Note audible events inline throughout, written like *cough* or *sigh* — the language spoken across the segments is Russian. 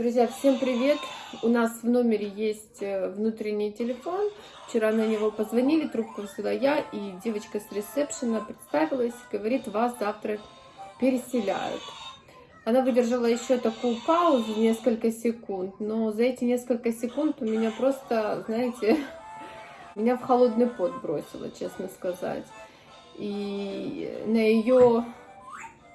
Друзья, всем привет! У нас в номере есть э, внутренний телефон. Вчера на него позвонили, трубку взяла я, и девочка с ресепшена представилась, говорит, вас завтра переселяют. Она выдержала еще такую паузу, несколько секунд, но за эти несколько секунд у меня просто, знаете, *laughs* меня в холодный пот бросило, честно сказать. И на ее,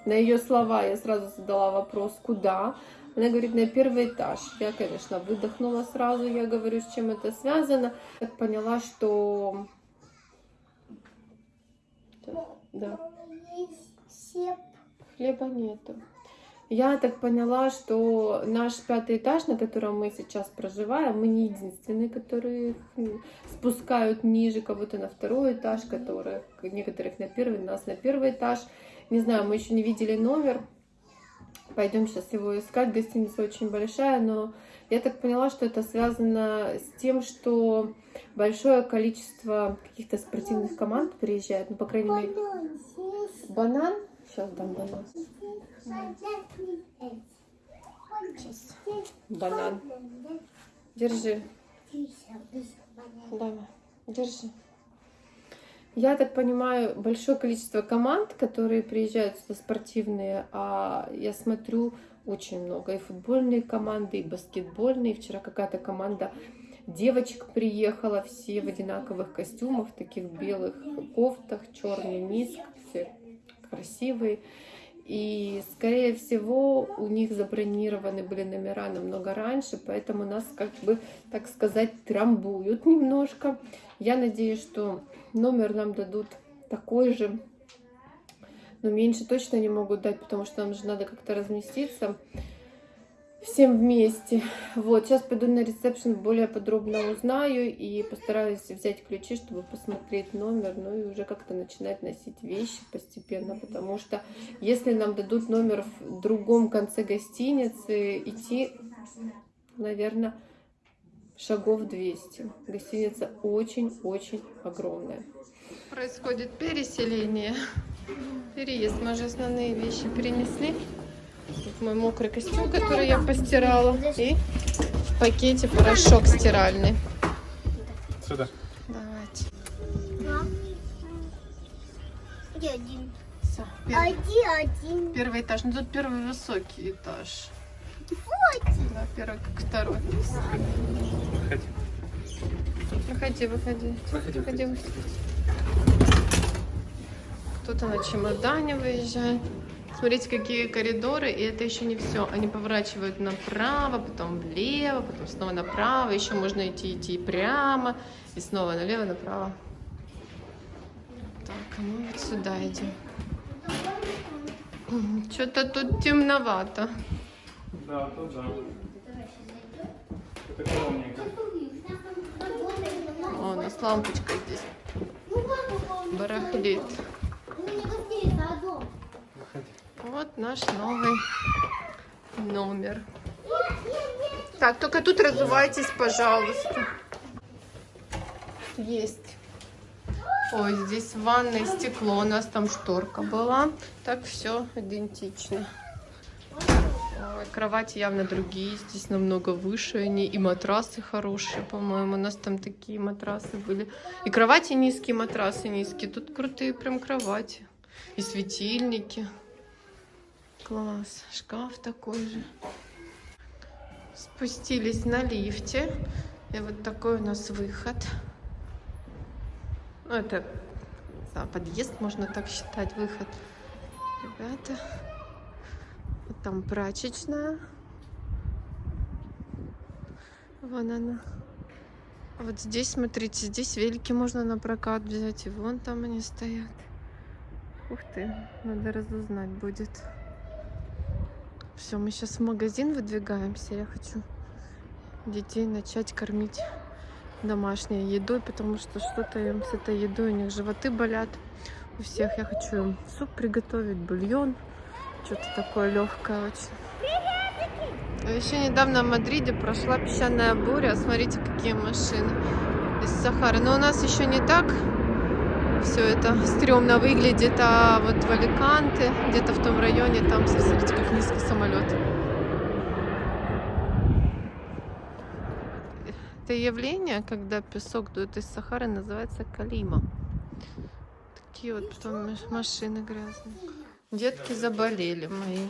на ее слова я сразу задала вопрос, куда? Она говорит, на первый этаж. Я, конечно, выдохнула сразу, я говорю, с чем это связано. Так поняла, что... Да. Хлеба нету. Я так поняла, что наш пятый этаж, на котором мы сейчас проживаем, мы не единственные, которые спускают ниже кого-то на второй этаж, которых некоторых на первый, нас на первый этаж. Не знаю, мы еще не видели номер, Пойдем сейчас его искать. Гостиница очень большая, но я так поняла, что это связано с тем, что большое количество каких-то спортивных команд приезжает. Ну, по крайней мере... Банан? Сейчас дам банан. Банан. Держи. Давай. Держи. Я так понимаю, большое количество команд, которые приезжают сюда спортивные, а я смотрю очень много. И футбольные команды, и баскетбольные. Вчера какая-то команда девочек приехала, все в одинаковых костюмах, таких белых кофтах, черный низ, все красивые. И, скорее всего, у них забронированы были номера намного раньше, поэтому нас, как бы, так сказать, трамбуют немножко. Я надеюсь, что номер нам дадут такой же, но меньше точно не могут дать, потому что нам же надо как-то разместиться всем вместе. Вот, сейчас пойду на ресепшн, более подробно узнаю и постараюсь взять ключи, чтобы посмотреть номер, ну и уже как-то начинать носить вещи постепенно, потому что если нам дадут номер в другом конце гостиницы, идти, наверное, шагов 200. Гостиница очень-очень огромная. Происходит переселение, переезд. Мы же основные вещи перенесли. Тут мой мокрый костюм, который я постирала. И в пакете порошок стиральный. Сюда. Давайте. Где один? Все, первый, Один, один. первый этаж. Ну тут первый высокий этаж. Вот. Да, первый как второй. Выходи. Выходи, выходи. Выходи, Выходи, выходи. Кто-то на чемодане выезжает. Смотрите, какие коридоры, и это еще не все. Они поворачивают направо, потом влево, потом снова направо. Еще можно идти, идти прямо, и снова налево, направо. Так, а мы вот сюда идем. Что-то тут темновато. Да, тут да. Это. О, у нас лампочка здесь барахлит. Вот наш новый номер. Так, только тут разувайтесь, пожалуйста. Есть. Ой, здесь в ванной стекло, у нас там шторка была. Так все идентично. Ой, кровати явно другие, здесь намного выше они. И матрасы хорошие, по-моему. У нас там такие матрасы были. И кровати низкие, матрасы низкие. Тут крутые прям кровати. И светильники. Класс. Шкаф такой же. Спустились на лифте. И вот такой у нас выход. Ну, это за подъезд, можно так считать, выход. Ребята. Вот там прачечная. Вон она. Вот здесь, смотрите, здесь велики можно на прокат взять. И вон там они стоят. Ух ты, надо разузнать будет. Все, мы сейчас в магазин выдвигаемся. Я хочу детей начать кормить домашней едой, потому что что-то им с этой едой, у них животы болят. У всех я хочу им суп приготовить, бульон. Что-то такое легкое очень. Еще недавно в Мадриде прошла песчаная буря. Смотрите, какие машины из Сахары. Но у нас еще не так все это стрёмно выглядит, а вот в Аликанте, где-то в том районе, там, смотрите, как низкий самолет. Это явление, когда песок дует из Сахары, называется калима. Такие вот потом маш- машины грязные. Детки заболели мои.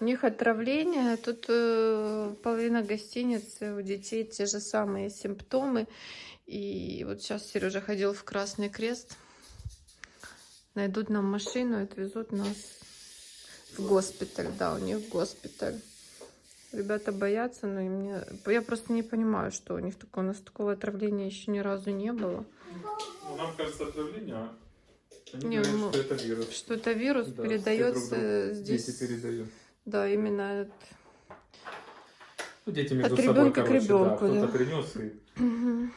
У них отравление. Тут э, половина гостиницы у детей те же самые симптомы. И вот сейчас Сережа ходил в Красный Крест. Найдут нам машину и отвезут нас в госпиталь. Да, у них госпиталь. Ребята боятся, но и мне... Я просто не понимаю, что у них такого, у нас такого отравления еще ни разу не было. Ну, нам кажется отравление, а они Не, говорят, ну, что это вирус. Что-то вирус Да, передается друг здесь. Дети передают. Да, именно. от- Ну, дети между От собой, ребенка к короче, ребенку, да. да. Кто-то принес и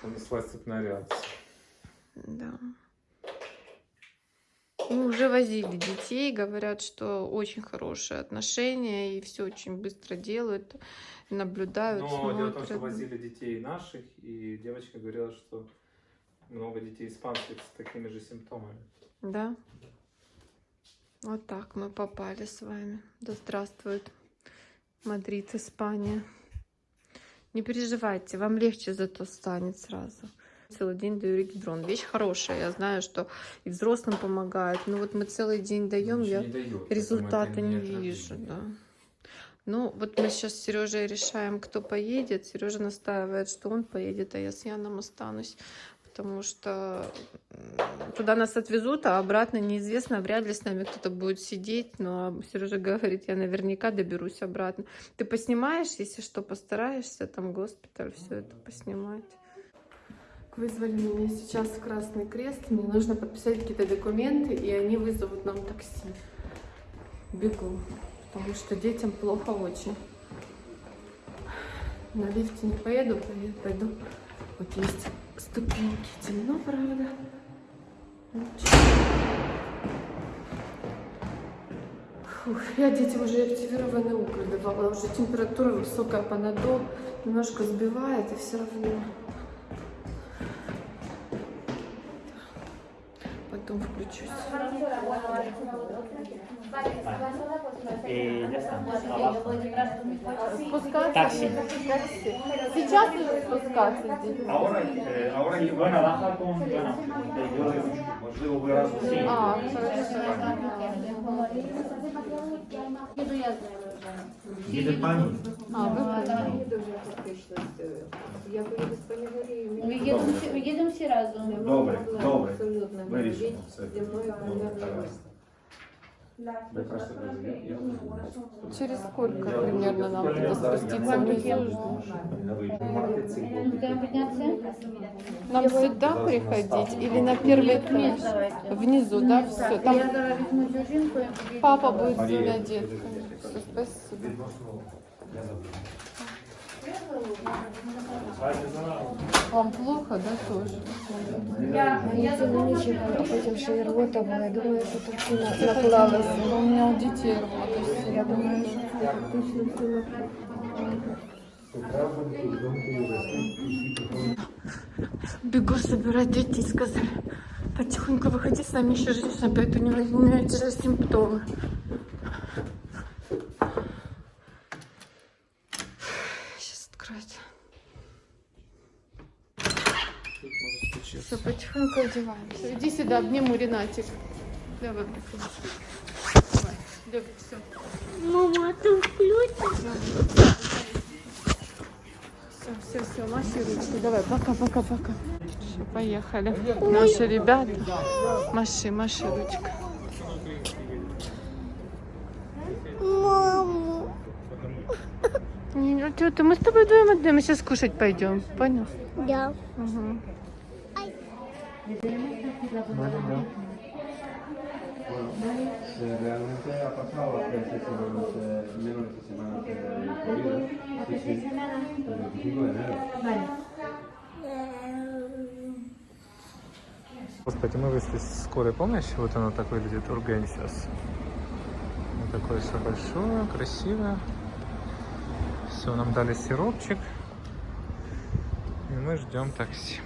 понеслась цепная реакция. Да. Ну, уже возили детей, говорят, что очень хорошие отношения и все очень быстро делают, наблюдают, Но дело в том, что смотрят. возили детей наших, и девочка говорила, что много детей испанских с такими же симптомами. Да. Вот так мы попали с вами. Да здравствует Мадрид, Испания. Не переживайте, вам легче зато станет сразу. Целый день даю регидрон. Вещь хорошая. Я знаю, что и взрослым помогает. Но вот мы целый день даем, я результата не вижу, да. Ну, вот мы сейчас с Сережей решаем, кто поедет. Сережа настаивает, что он поедет, а я с Яном останусь. Потому что туда нас отвезут, а обратно неизвестно, вряд ли с нами кто-то будет сидеть. Но Сережа говорит, я наверняка доберусь обратно. Ты поснимаешь, если что, постараешься, там госпиталь, все это поснимать. Вызвали меня сейчас в Красный Крест. Мне нужно подписать какие-то документы, и они вызовут нам такси. Бегу, потому что детям плохо очень. На лифте не поеду, пойду. Вот есть ступеньки. Темно, правда. Фух, я детям уже активированный уголь давала. Уже температура высокая, панадол немножко сбивает, и все равно. Потом включусь. Abajo. Спускаться? Такси. Такси. Сейчас уже спускаться здесь? Ahora, eh, ahora van a bajar con, bueno, yo можливо ви разом всі. Хорошо. Їде пані. А, ви поняли. Ми їдемо, всі- ми їдемо всі разом. Добре, добре. Вирішимо все. Ви просто Через сколько примерно нам туда спуститься внизу? Будемо піднятися? Нам сюда приходить или на первый этаж? Внизу, да, все. Там Я зараз візьму цю жінку і поїду. папа будет с двумя детками. Спасибо. Вам плохо, да, тоже? а потім ще й рвота була. Я думаю, тут все на- наклалося. У меня у детей рвота. Я думаю, що це точно все наклалося. Бегу собирать детей, сказали. Потихоньку выходи, с нами еще женщина, поэтому не у меня те же симптомы. Сейчас откроется. Все, потихоньку одеваемся. Иди сюда, обниму Ренатик. Давай. Давай, Люб, все. Мама, ты включишь? Все, все, все, ручки. Давай, пока, пока, пока. Поехали. Наши ребята. Маши, маши ручка. Маму. Ну что ты, мы с тобой вдвоем одни, мы сейчас кушать пойдем. Понял? Да. Угу. Se realmente ha pasado tres semanas, eh, menos de semanas de COVID, sí, sí, el 25 de enero. Господи, мы вышли с скорой помощи. Вот оно так выглядит, Ургень сейчас. Вот такое все большое, красивое. Все, нам дали сиропчик. И мы ждем такси.